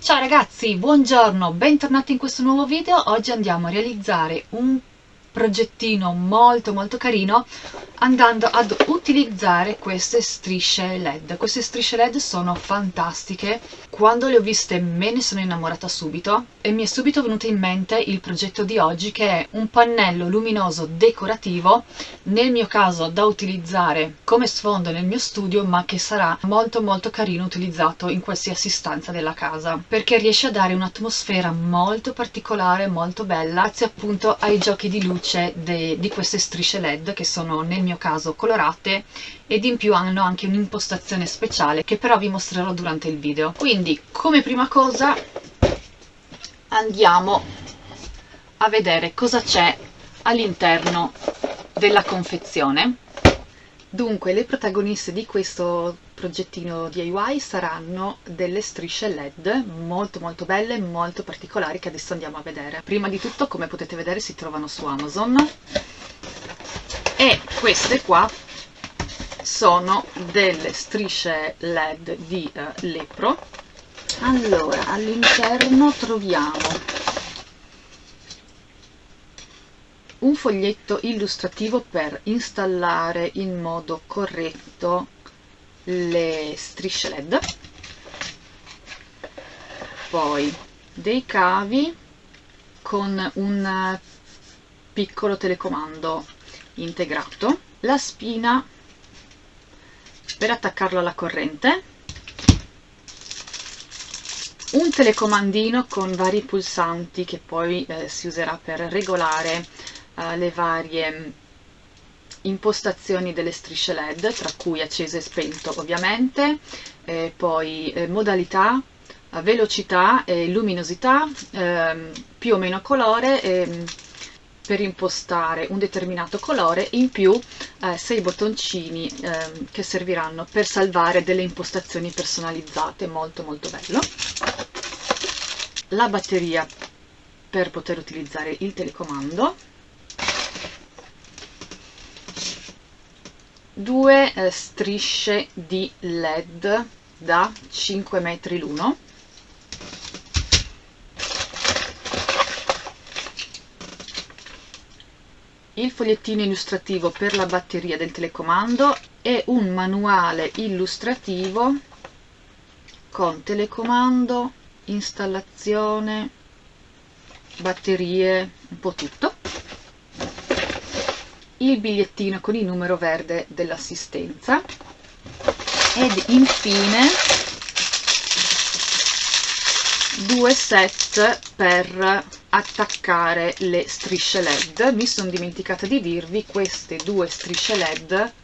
Ciao ragazzi, buongiorno, bentornati in questo nuovo video. Oggi andiamo a realizzare un progettino molto molto carino andando ad utilizzare queste strisce led. Queste strisce led sono fantastiche. Quando le ho viste me ne sono innamorata subito e mi è subito venuto in mente il progetto di oggi che è un pannello luminoso decorativo nel mio caso da utilizzare come sfondo nel mio studio ma che sarà molto molto carino utilizzato in qualsiasi stanza della casa perché riesce a dare un'atmosfera molto particolare molto bella grazie appunto ai giochi di luce luce de, di queste strisce led che sono nel mio caso colorate ed in più hanno anche un'impostazione speciale che però vi mostrerò durante il video. Quindi come prima cosa andiamo a vedere cosa c'è all'interno della confezione. Dunque, le protagoniste di questo progettino DIY saranno delle strisce LED molto molto belle, molto particolari che adesso andiamo a vedere. Prima di tutto, come potete vedere, si trovano su Amazon e queste qua sono delle strisce LED di uh, Lepro. Allora, all'interno troviamo un foglietto illustrativo per installare in modo corretto le strisce led. Poi dei cavi con un piccolo telecomando integrato. La spina per attaccarlo alla corrente. Un telecomandino con vari pulsanti che poi eh, si userà per regolare uh, le varie impostazioni delle strisce led tra cui acceso e spento ovviamente eh, poi eh, modalità velocità e luminosità ehm, più o meno colore ehm, per impostare un determinato colore in più eh, sei bottoncini eh, che serviranno per salvare delle impostazioni personalizzate molto molto bello. La batteria per poter utilizzare il telecomando due eh, strisce di led da 5 metri l'uno. Il fogliettino illustrativo per la batteria del telecomando e un manuale illustrativo con telecomando, installazione, batterie, un po' tutto il bigliettino con il numero verde dell'assistenza. Ed infine due set per attaccare le strisce led. Mi sono dimenticata di dirvi queste due strisce led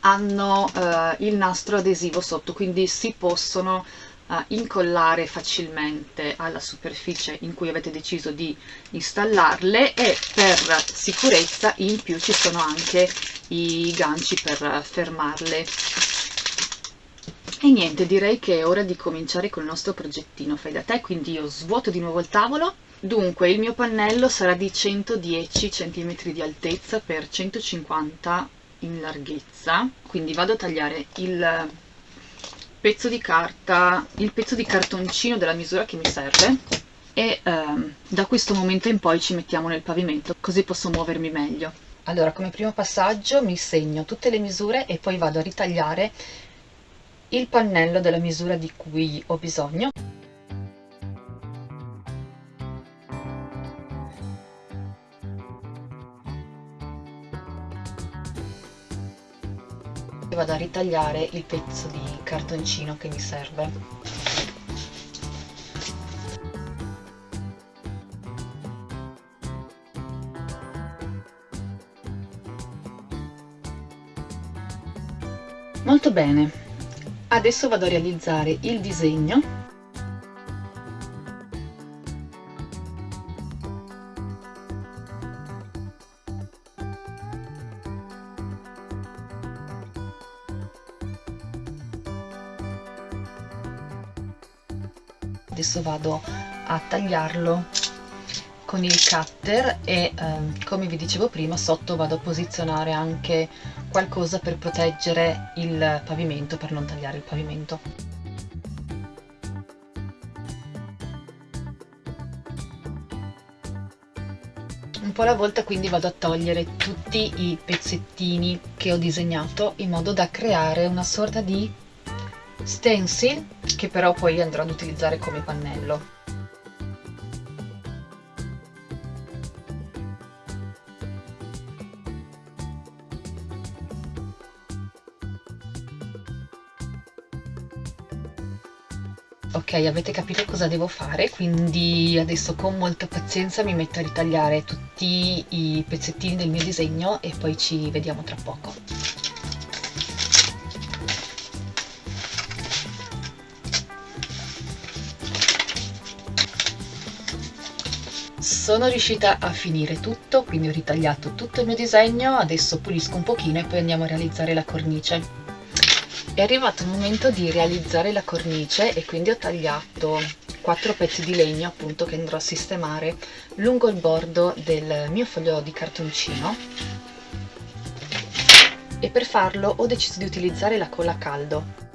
hanno eh, il nastro adesivo sotto quindi si possono uh, incollare facilmente alla superficie in cui avete deciso di installarle e per sicurezza in più ci sono anche i ganci per fermarle. E niente direi che è ora di cominciare con il nostro progettino fai da te quindi io svuoto di nuovo il tavolo. Dunque il mio pannello sarà di 110 cm di altezza per 150 in larghezza quindi vado a tagliare il pezzo di carta, il pezzo di cartoncino della misura che mi serve e ehm, da questo momento in poi ci mettiamo nel pavimento così posso muovermi meglio. Allora come primo passaggio mi segno tutte le misure e poi vado a ritagliare il pannello della misura di cui ho bisogno. Vado a ritagliare il pezzo di cartoncino che mi serve. Molto bene. Adesso vado a realizzare il disegno adesso vado a tagliarlo con il cutter e ehm, come vi dicevo prima sotto vado a posizionare anche qualcosa per proteggere il pavimento, per non tagliare il pavimento. un po' alla volta quindi vado a togliere tutti i pezzettini che ho disegnato in modo da creare una sorta di stencil che però poi andrò ad utilizzare come pannello. Ok avete capito cosa devo fare? Quindi adesso con molta pazienza mi metto a ritagliare tutti i pezzettini del mio disegno e poi ci vediamo tra poco sono riuscita a finire tutto quindi ho ritagliato tutto il mio disegno adesso pulisco un pochino e poi andiamo a realizzare la cornice. È arrivato il momento di realizzare la cornice e quindi ho tagliato quattro pezzi di legno appunto che andrò a sistemare lungo il bordo del mio foglio di cartoncino. E per farlo ho deciso di utilizzare la colla a caldo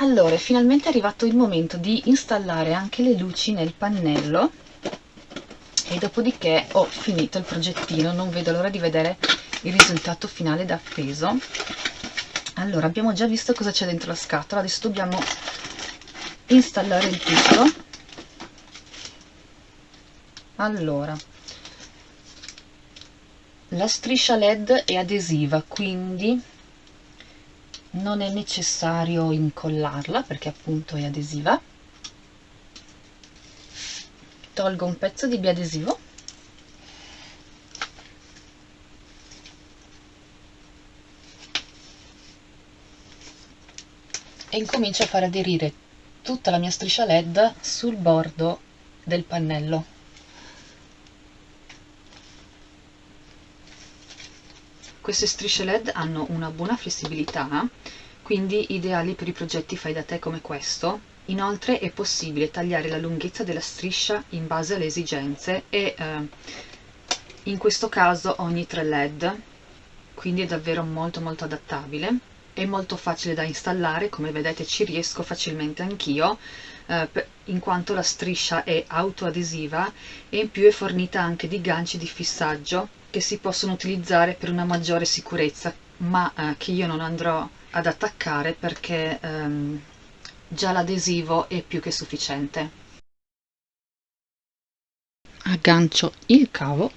allora è finalmente arrivato il momento di installare anche le luci nel pannello. E dopodiché ho finito il progettino. Non vedo l'ora di vedere il risultato finale da appeso. Allora abbiamo già visto cosa c'è dentro la scatola. Adesso dobbiamo installare il tutto allora la striscia led è adesiva quindi non è necessario incollarla perché appunto è adesiva. Tolgo un pezzo di biadesivo. E incomincio a far aderire tutta la mia striscia led sul bordo del pannello Queste strisce LED hanno una buona flessibilità, quindi ideali per i progetti fai da te come questo. Inoltre è possibile tagliare la lunghezza della striscia in base alle esigenze e eh, in questo caso ogni 3 LED, quindi è davvero molto molto adattabile. È molto facile da installare, come vedete ci riesco facilmente anch'io, eh, in quanto la striscia è autoadesiva e in più è fornita anche di ganci di fissaggio che si possono utilizzare per una maggiore sicurezza ma eh, che io non andrò ad attaccare perché ehm, già l'adesivo è più che sufficiente. Aggancio il cavo.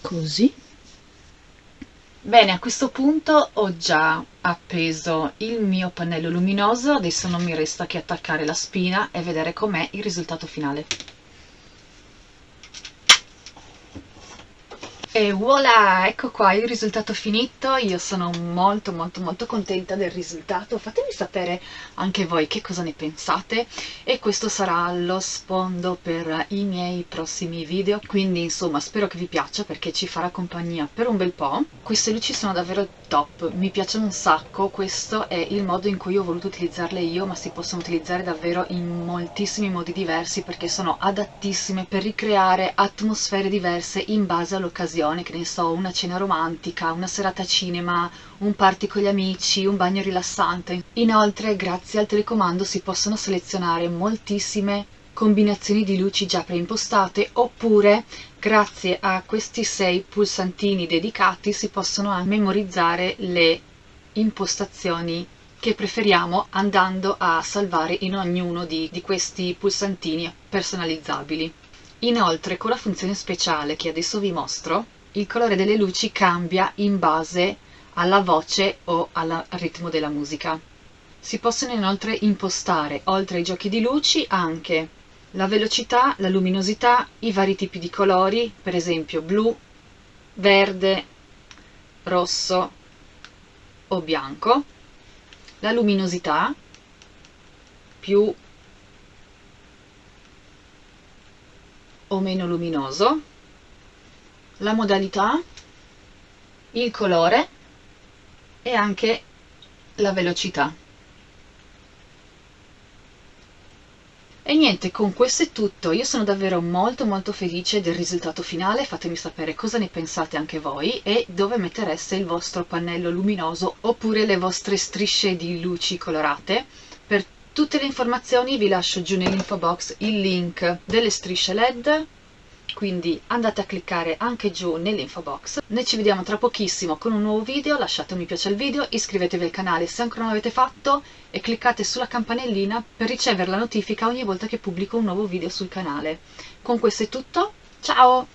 Così Bene, a questo punto ho già appeso il mio pannello luminoso, adesso non mi resta che attaccare la spina e vedere com'è il risultato finale. E voilà, ecco qua il risultato finito, io sono molto molto molto contenta del risultato, fatemi sapere anche voi che cosa ne pensate. E questo sarà lo sfondo per i miei prossimi video, quindi insomma spero che vi piaccia perché ci farà compagnia per un bel po'. Queste luci sono davvero top, mi piacciono un sacco, questo è il modo in cui ho voluto utilizzarle io, ma si possono utilizzare davvero in moltissimi modi diversi perché sono adattissime per ricreare atmosfere diverse in base all'occasione occasione, che ne so, una cena romantica, una serata cinema, un party con gli amici, un bagno rilassante. Inoltre, grazie al telecomando si possono selezionare moltissime combinazioni di luci già preimpostate oppure grazie a questi sei pulsantini dedicati si possono memorizzare le impostazioni che preferiamo andando a salvare in ognuno di, di questi pulsantini personalizzabili. Inoltre con la funzione speciale che adesso vi mostro il colore delle luci cambia in base alla voce o al ritmo della musica. Si possono inoltre impostare, oltre ai giochi di luci, anche la velocità, la luminosità, i vari tipi di colori, per esempio blu, verde, rosso o bianco, la luminosità, più o meno luminoso, la modalità, il colore e anche la velocità. E niente, con questo è tutto. Io sono davvero molto molto felice del risultato finale. Fatemi sapere cosa ne pensate anche voi e dove mettereste il vostro pannello luminoso oppure le vostre strisce di luci colorate. Per tutte le informazioni vi lascio giù nell'info box il link delle strisce LED quindi andate a cliccare anche giù nell'info box. Noi ci vediamo tra pochissimo con un nuovo video, lasciate un mi piace al video, iscrivetevi al canale se ancora non l'avete fatto e cliccate sulla campanellina per ricevere la notifica ogni volta che pubblico un nuovo video sul canale. Con questo è tutto, ciao!